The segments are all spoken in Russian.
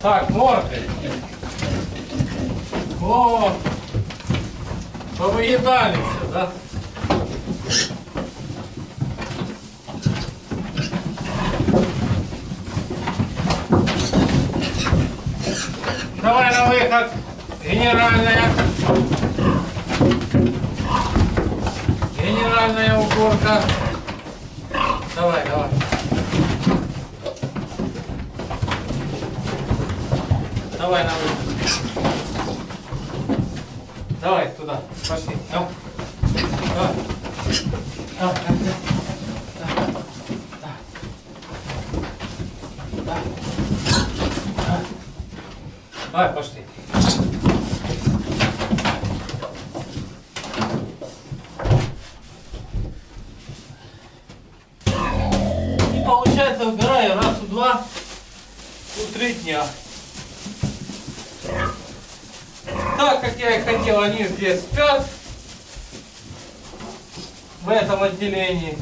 Так, морды. О, повыедали все, да? Давай на выход. Генеральная. Генеральная уборка. Давай, давай. На выход. Давай туда. Пошли. Давай. Давай, давай, давай. Давай. Давай, пошли. И получается убираю раз в два, в три дня. Так как я и хотел, они здесь спят. В этом отделении.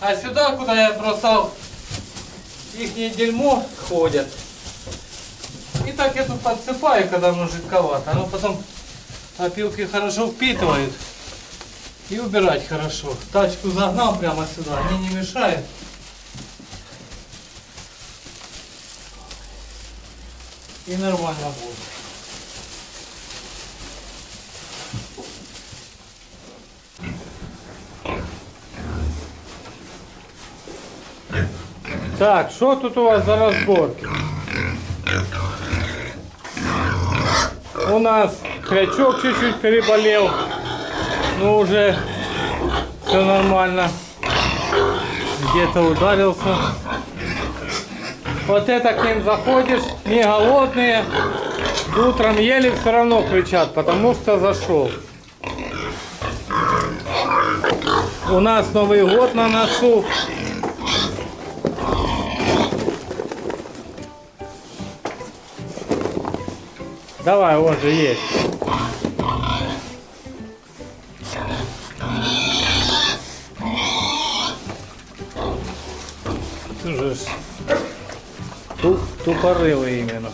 А сюда, куда я бросал их дерьмо, ходят. И так я тут подсыпаю, когда оно жидковато. Оно потом опилки хорошо впитывают. И убирать хорошо. Тачку загнал прямо сюда, они не мешают. И нормально будет. Так, что тут у вас за разборки? У нас крячок чуть-чуть переболел. Ну уже все нормально. Где-то ударился. Вот это к ним заходишь, не голодные. Утром ели все равно кричат, потому что зашел. У нас Новый год на носу. Давай, он же есть. Ж ту- тупорылый именно.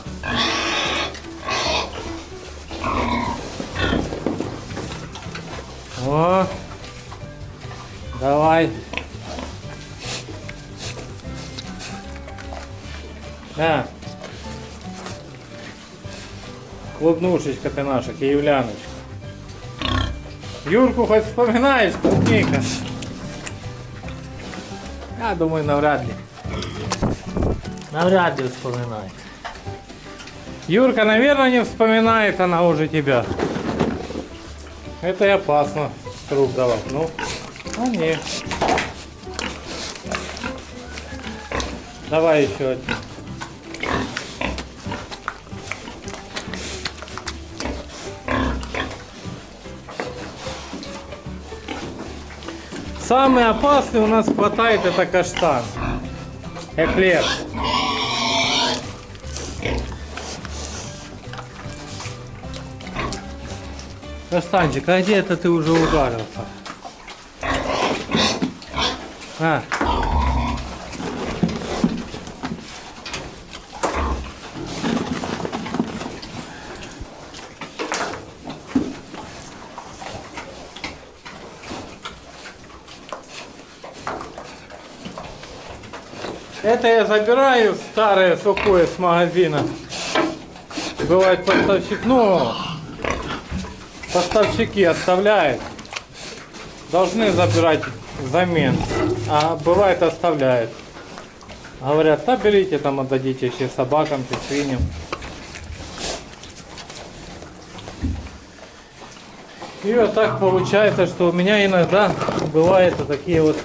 О, давай. Да. Клубнушечка ты наша, киевляночка. Юрку хоть вспоминаешь, клубника? Я думаю, навряд ли. Навряд ли вспоминает. Юрка, наверное, не вспоминает она уже тебя. Это и опасно труп давать. Ну, а нет. Давай еще один. Самый опасный у нас хватает это каштан. Эклер. Каштанчик, а где это ты уже ударился? А. Это я забираю старое сухое с магазина. Бывает поставщик, ну, поставщики оставляют. Должны забирать взамен. А бывает оставляют. Говорят, да берите там отдадите еще собакам, свиньям. И вот так получается, что у меня иногда бывают вот такие вот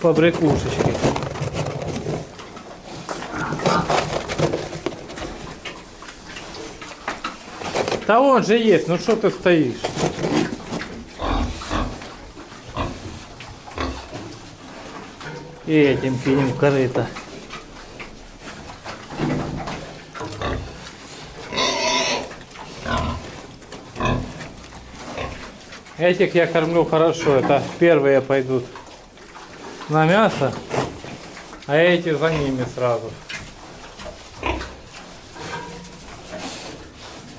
побрякушечки. Да он же есть, ну что ты стоишь? И этим кинем корыто. Этих я кормлю хорошо, это первые пойдут на мясо, а эти за ними сразу.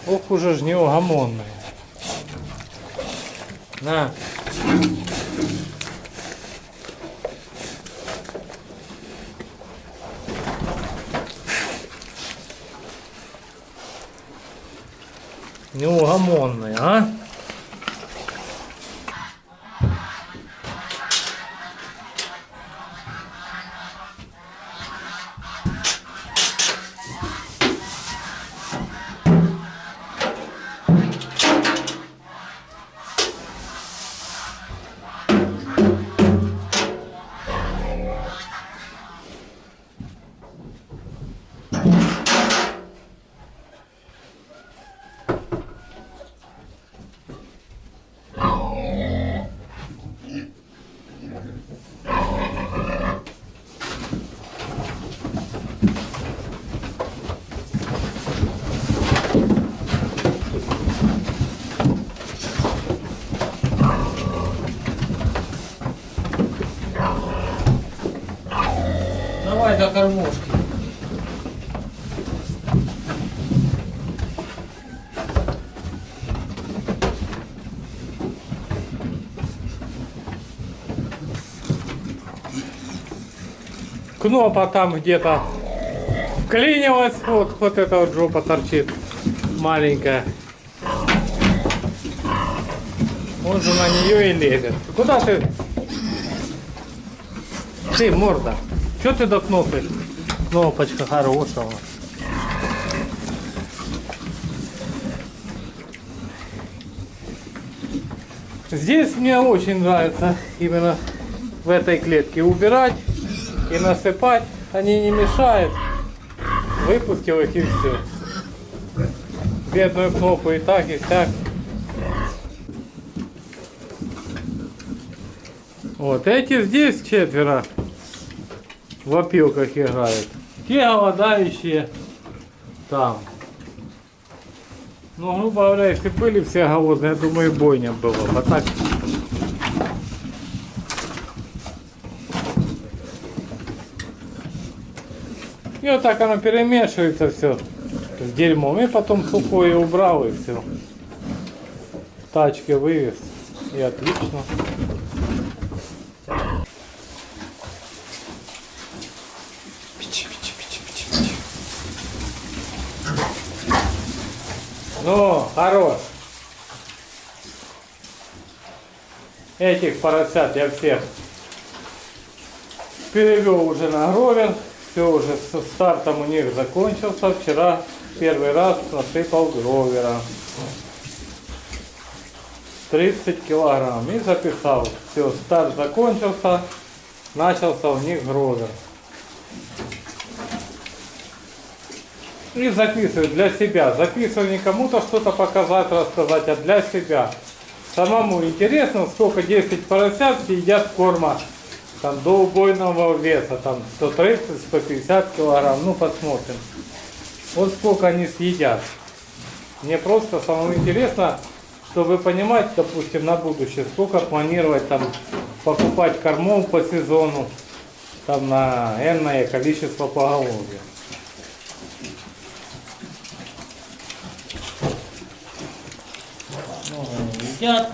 Ох уже ж неугомонная. На. Неугомонная, а? Кормушки. Кнопа там где-то вклинилась, вот, вот эта вот жопа торчит маленькая. Он же на нее и лезет. Куда ты? Ты, морда. Что ты до кнопки? Кнопочка хорошая. Здесь мне очень нравится именно в этой клетке убирать и насыпать. Они не мешают. Выпустил их и все. Бедную кнопку и так, и так. Вот эти здесь четверо в опилках играют. Те голодающие там. Ну, грубо говоря, если были все голодные, я думаю, бойня была. А так... И вот так оно перемешивается все с дерьмом. И потом сухое убрал и все. В тачке вывез. И отлично. Ну, хорош. Этих поросят я всех перевел уже на гровер. Все уже со стартом у них закончился. Вчера первый раз насыпал гровера. 30 килограмм. И записал. Все, старт закончился. Начался у них гровер. И записываю для себя. Записываю не кому-то что-то показать, рассказать, а для себя. Самому интересно, сколько 10 поросят едят корма там, до убойного веса, там 130-150 килограмм. Ну, посмотрим. Вот сколько они съедят. Мне просто самому интересно, чтобы понимать, допустим, на будущее, сколько планировать там покупать кормов по сезону, там на энное количество поголовья. Едят.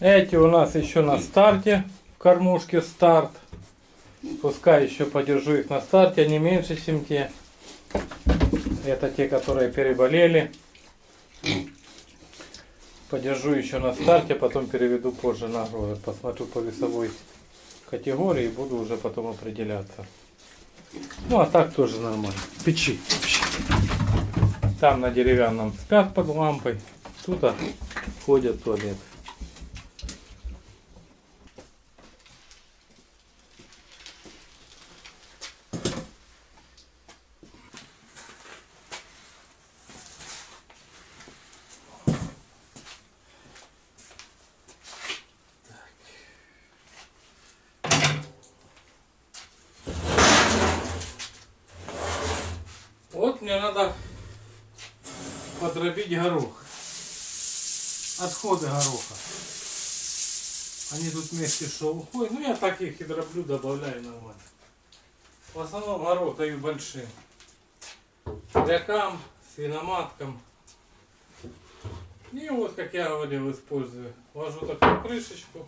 Эти у нас еще на старте, в кормушке старт. Пускай еще подержу их на старте, они меньше, чем те. Это те, которые переболели. Подержу еще на старте, потом переведу позже на гровер. Посмотрю по весовой категории и буду уже потом определяться. Ну а так тоже нормально. Печи. Там на деревянном спят под лампой. Тут а, ходят в. Вот мне надо подробить горох. Отходы гороха. Они тут вместе что уходят. Ну я так их и дроблю, добавляю нормально. В основном горох даю большим. Хрякам, свиноматкам. И вот, как я говорил, использую. Ложу такую крышечку.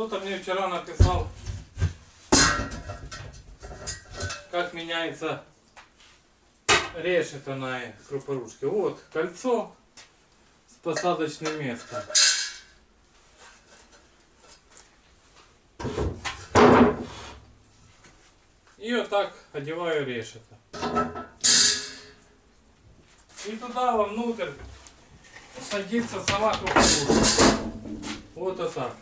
Кто-то мне вчера написал, как меняется решето на крупорушке. Вот кольцо с посадочным местом. И вот так одеваю решето. И туда вовнутрь садится сама крупорушка. Вот вот так.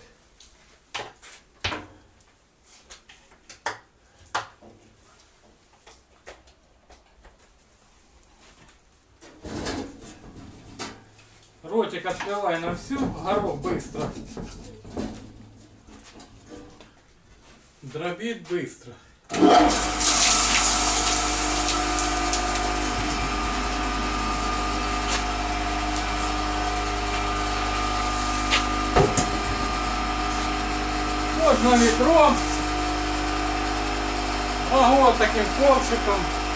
Ротик открывай на всю, горох быстро. Дробит быстро. Можно ведром. Могу вот таким ковшиком.